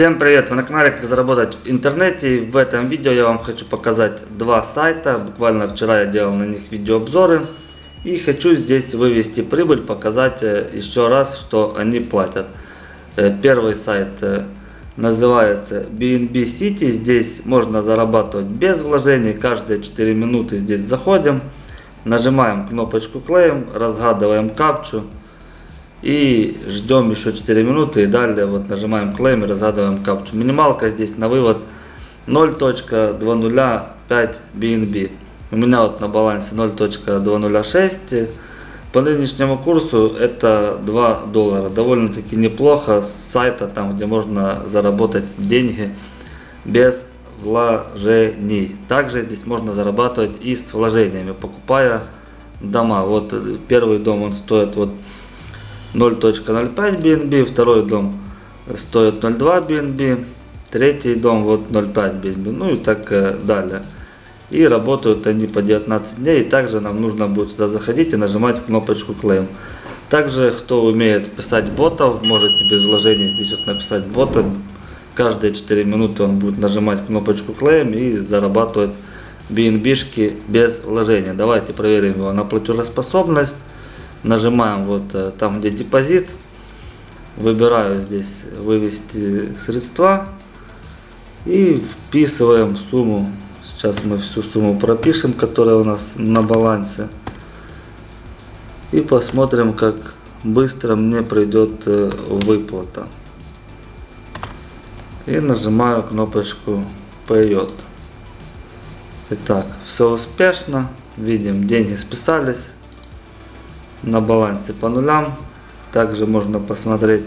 Всем привет! Вы на канале Как заработать в интернете. И в этом видео я вам хочу показать два сайта. Буквально вчера я делал на них видеообзоры. И хочу здесь вывести прибыль, показать э, еще раз, что они платят. Э, первый сайт э, называется BNB City. Здесь можно зарабатывать без вложений. Каждые 4 минуты здесь заходим. Нажимаем кнопочку Claim, разгадываем капчу. И ждем еще 4 минуты и далее вот нажимаем claim и разгадываем капчу. Минималка здесь на вывод 0.205 BNB. У меня вот на балансе 0.206. По нынешнему курсу это 2 доллара. Довольно-таки неплохо с сайта, там где можно заработать деньги без вложений. Также здесь можно зарабатывать и с вложениями, покупая дома. Вот первый дом он стоит вот 0.05 BNB, второй дом стоит 0.2 BNB, третий дом вот 0.5 BNB, ну и так э, далее. И работают они по 19 дней, и также нам нужно будет сюда заходить и нажимать кнопочку Claim. Также, кто умеет писать ботов, можете без вложений здесь вот написать бота. Каждые 4 минуты он будет нажимать кнопочку Claim и зарабатывать BNB-шки без вложения. Давайте проверим его на платежеспособность нажимаем вот э, там, где депозит, выбираю здесь вывести средства и вписываем сумму. Сейчас мы всю сумму пропишем, которая у нас на балансе. И посмотрим, как быстро мне придет э, выплата. И нажимаю кнопочку «Пойдет». Итак, все успешно. Видим, деньги списались на балансе по нулям. Также можно посмотреть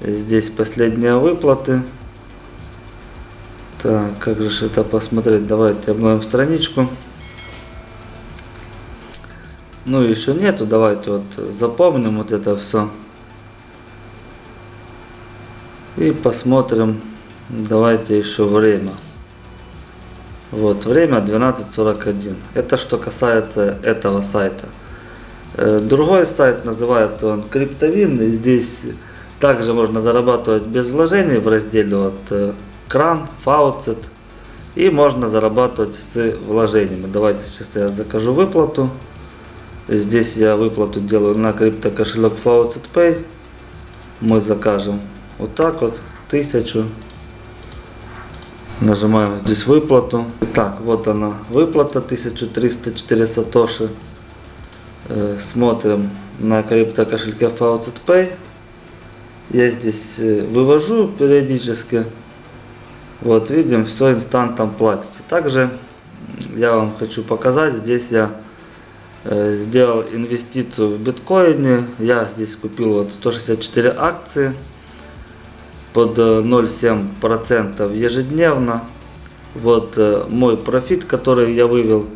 здесь последние выплаты. Так, как же это посмотреть? Давайте обновим страничку. Ну, еще нету. Давайте вот запомним вот это все. И посмотрим. Давайте еще время. Вот, время 12.41. Это что касается этого сайта. Э, другой сайт называется он Криптовин. Здесь также можно зарабатывать без вложений в разделе вот э, кран, фауцет. И можно зарабатывать с вложениями. Давайте сейчас я закажу выплату. Здесь я выплату делаю на крипто кошелек Faucet Pay. Мы закажем вот так вот, тысячу. Нажимаем здесь выплату. Так, вот она выплата, 1304 сатоши. Э, смотрим на крипто кошельке Faucet Pay. Я здесь э, вывожу периодически. Вот видим, все инстантом платится. Также я вам хочу показать, здесь я э, сделал инвестицию в биткоине. Я здесь купил вот 164 акции под 0,7% ежедневно. Вот мой профит, который я вывел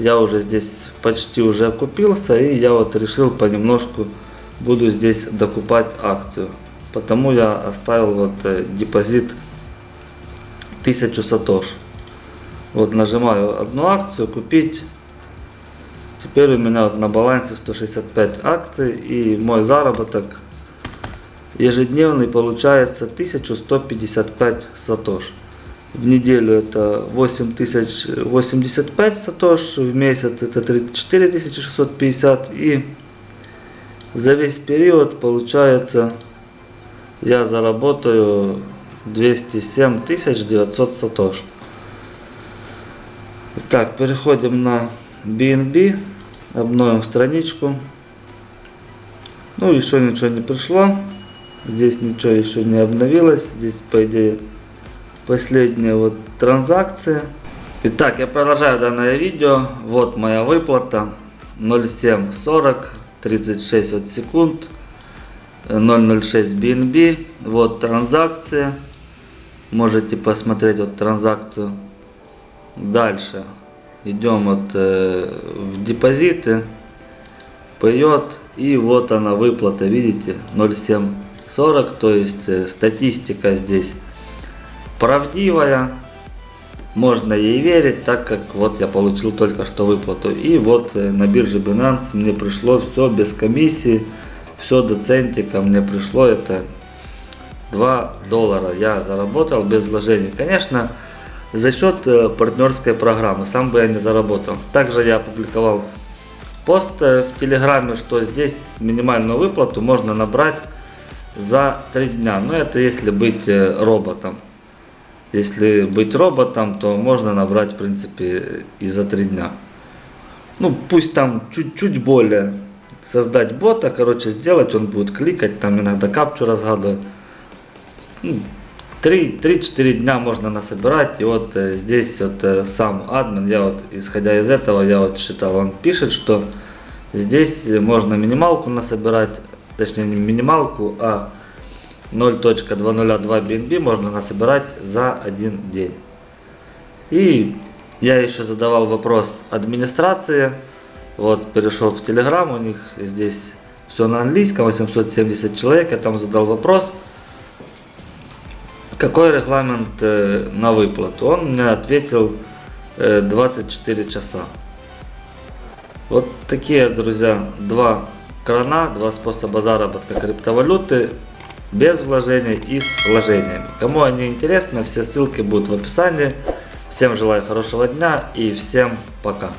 я уже здесь почти уже окупился, и я вот решил понемножку буду здесь докупать акцию. Потому я оставил вот э, депозит 1000 сатош. Вот нажимаю одну акцию, купить. Теперь у меня вот на балансе 165 акций и мой заработок ежедневный получается 1155 сатош. В неделю это 8085 сатош, в месяц это 34650 и за весь период получается я заработаю 207 900 сатош. Итак, переходим на BNB, обновим страничку. Ну, еще ничего не пришло. Здесь ничего еще не обновилось. Здесь, по идее, последняя вот транзакция. Итак, я продолжаю данное видео. Вот моя выплата 0740 36 от секунд 006 BNB. Вот транзакция. Можете посмотреть вот транзакцию. Дальше идем вот э, в депозиты. Поет и вот она выплата, видите, 0740, то есть э, статистика здесь правдивая, можно ей верить, так как вот я получил только что выплату. И вот э, на бирже Binance мне пришло все без комиссии, все до центика мне пришло это 2 доллара я заработал без вложений. Конечно, за счет э, партнерской программы. Сам бы я не заработал. Также я опубликовал пост э, в Телеграме, что здесь минимальную выплату можно набрать за 3 дня. Но это если быть роботом. Если быть роботом, то можно набрать, в принципе, и за 3 дня. Ну, пусть там чуть-чуть более создать бота, короче, сделать, он будет кликать, там иногда капчу разгадывать. Ну, 3-4 дня можно насобирать, и вот э, здесь вот э, сам админ, я вот, исходя из этого, я вот считал, он пишет, что здесь можно минималку насобирать, точнее не минималку, а 0.202 BNB можно насобирать за один день. И я еще задавал вопрос администрации, вот перешел в Telegram, у них здесь все на английском, 870 человек, я там задал вопрос, какой регламент э, на выплату? Он мне ответил э, 24 часа. Вот такие, друзья, два крана, два способа заработка криптовалюты без вложений и с вложениями. Кому они интересны, все ссылки будут в описании. Всем желаю хорошего дня и всем пока.